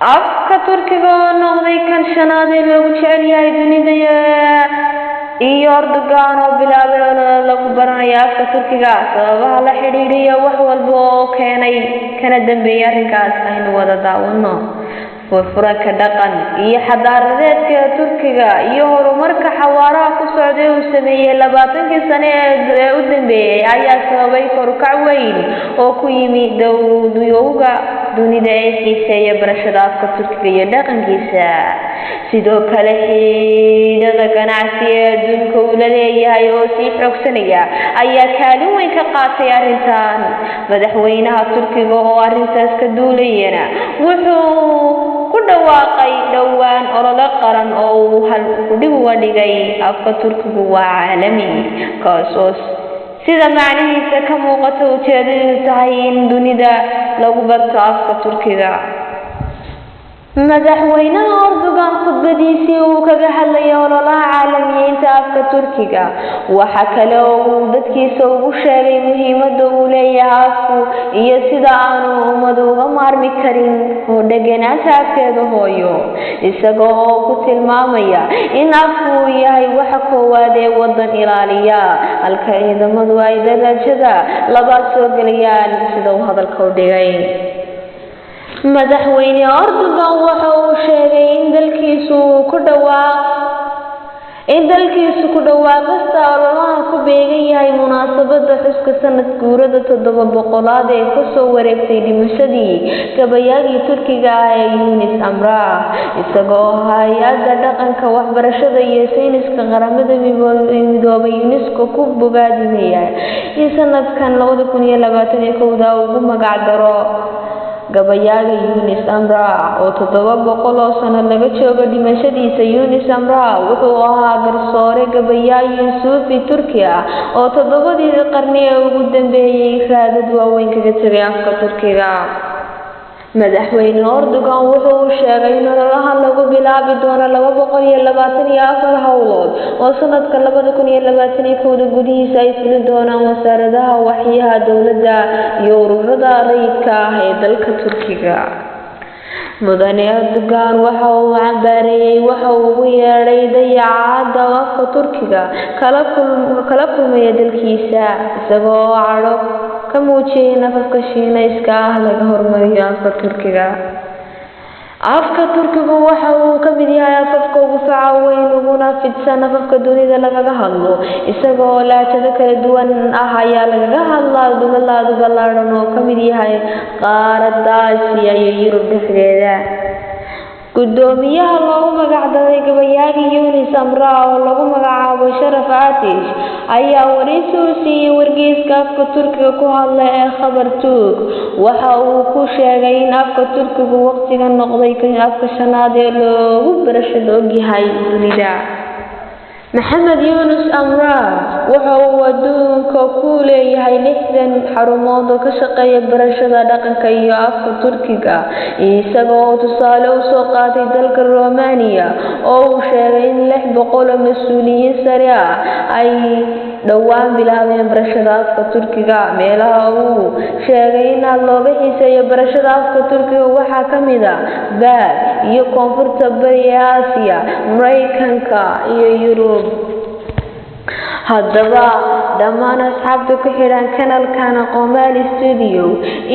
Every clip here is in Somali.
afka turkiga oo noqday kan shanaad ee loogu jecel yahay dunida iyo Erdogan oo bilaabay olole lagu baranayo afka turkiga sababaha la xidhiidhiya wax walba oo keenay kana dambeeyay arrinkaas aynu wada daawano. Furfuranka dhaqan iyo xadaaradeedka turkiga iyo horumarka xawaaraha ku socday uu sameeyey labaatankii sane ee u dambeeyey ayaa sababay korukac weyn oo ku yimi dowladayowga dunida ee xiiseeya barashada afka turkiga iyo dhaqankiisa. Sidoo kale xidhiidhada ganacsi ee adduunka uu la leeyahay oo sii xoogsanaya ayaa kaalin weyn ka qaatay arrintan. Madaxweynaha turkiga oo arrintaas ka duulayana wuxuu ku dhawaaqay dhowaan olole qaran oo uu halkudhig uga dhigay afka turkigu waa caalami kaas oo sida macnihiisa ka muuqata ujeedadu tahay in dunida lagu barto afka turkiga madaxweynaha Erdogan khudbadiisii uu kaga hadlayay ololaha caalamiyeynta afka turkiga. Waxa kale oo uu dadkiisa ugu sheegay muhiimadda uu leeyahay afku iyo sida aanu ummadu uga maarmi karin oo dheganaanta afkeeda hooyo. Isaga oo ku tilmaamaya in afku uu yahay waxa koowaad ee waddan ilaaliya. Halka ciidamadu ay darajada labaad soo gelayaan sida uu hadalka u dhigay madaxweyne Erdogan waxa uu sheegay in dalkiisu ku ku dhawaaqista ololaha ku beegan yahay munaasabada xuska sanad guurada toddoba boqolaad ee ku soo wareegtay dhimashadii gabayaagii turkiga ah ee Yunis Emrah isagoo hay'adda dhaqanka waxbarashada iyo sayniska qaramada midoobay UNESCO ku bogaadinaya in sanadkan ugu magac daro gabayaaga Yunis Emrah oo toddoba boqol oo sano laga joogo dhimashadiisa Yunis Emrah wuxuu ahaa garsoore gabayaayo suufi Turki oo toddobadii qarni ee ugu dambeeyay raadad waaweyn kaga tagay afka Turkiga madaxweyne Erdogan wuxuu sheegay in ololaha lagu bilaabi doono laba boqol iyo labaatan iyo afar howlood oo sanadka labada kun iyo labaatan iyo kowda gudihiisa ay fuli doonaan wasaaradaha waxyaha dowladda iyo ururada rayidka ah ee dalka Turkiga. Mudane Erdogan waxa uu cambaareeyay waxa uu ugu yeedhay dayacaadda afka Turkiga kala kulmaya dalkiisa isagoo cadho ka muujiyay in afafka Shiinayska ah laga hormariyo afka Turkiga. Afka turkigu waxa uu ka mid yahay afafka ugu faca weyn uguna fidsan afafka dunida lagaga hadlo. Isagoo laajado kala duwan ah ayaa lagaga hadlaa gobollada ballaadhan oo ka mid yahay qaaradda Aasiya iyo Yurub dhexdeeda gudoomiyaha loogu magacdaray gabayaaga Yunis Emrah oo lagu magacaabo Sharaf Atish ayaa wareysi u siiyey wargeyska afka turkiga ku hadla ee khabar turk waxa uu ku sheegay in afka turkigu waqtiga noqday afka shanaad ee loogu barashada ogyahay dunida maxamed yuunus amraar waxa uu adduunka ku leeyahay lixdan xarumood oo ka shaqeeya barashada dhaqanka iyo afka turkiga. Isaga oo tusaale u soo qaatay dalka romania oo uu sheegay in lix boqol oo mas'uuliyiin sare ah ay dhowaan bilaabeen barashada afka turkiga meelaha uu sheegay in aad looga xiiseeyo barashada afka turkiga waxaa ka mid a baad iyo koonfurta bari ee aasiya maraykanka iyo yurub haddaba dhammaan asxaabta ku xidhan kanalkan aqoomaali studio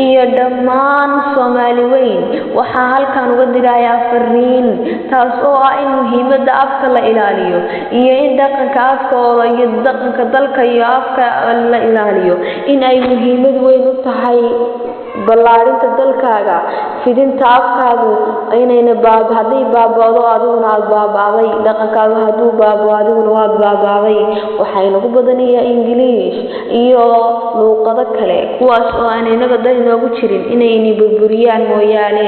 iyo dhammaan soomaali weyn. Waxaa halkan uga dirayaa fariin taas oo ah in muhiimadda afka la ilaaliyo iyo in dhaqanka afkooda iyo dhaqanka dalka iyo afka la ilaaliyo. In ay muhiimad weyn u tahay ballaarinta dalkaaga fidinta afkaagu inayna hadday baaba'do adiguna aada baaba'day dhaqankaagu hadduu baabao adiguna waad baaba'day waxaa inagu badanayaa ingiliish iyo luuqado kale kuwaas oo aan inaga dan inoogu jirin inayna burburiyaan mooyaane.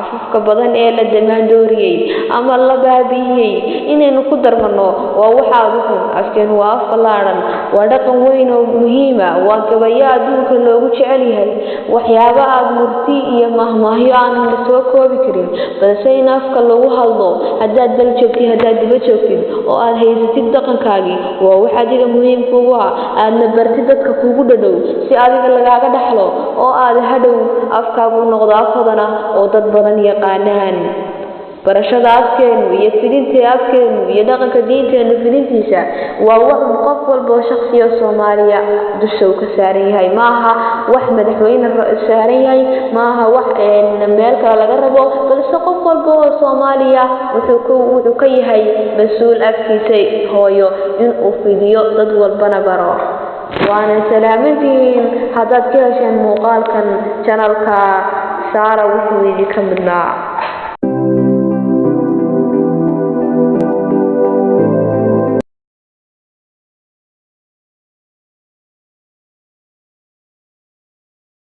Afafka badan ee la damaandooriyey ama la baabi'iyey inaynu ku darmano waa waxaad u xun. Afkeenu waa af ballaadhan waa dhaqan weyn oo muhiima waa gabayo adduunka loogu jecel yahay. Waxyaaba aada murti iyo mahmaahyo aanan la soo koobi karin. Balse in afka lagu hadlo. Haddaad dal joogtid haddaad diba joogtid oo aada haysatid dhaqankaagii waa wax adiga muhiim kugu ah. Aadna bartid dadka kugu dhadhow si adiga lagaaga dhaxlo oo aada hadhow afkaagu noqdo af oo dad badan yaqaanaan barashada afkeenu iyo fidinta afkeenu iyo dhaqanka diinteenu fidintiisa waa wax qof walba oo shaksiya soomaaliya dusha uu ka saaran yahay. Ma aha wax madaxweyne saaran yahay ma aha wax meel kale laga rabo. Balse qof walba oo soomaaliya wuxuu ka yahay mas'uul afkiisa hooyo inuu fidiyo dad walbana baro. Waana salaamantihiin haddaad ka hesheen muuqaalkan janalka saara wuxuu idinka midnaa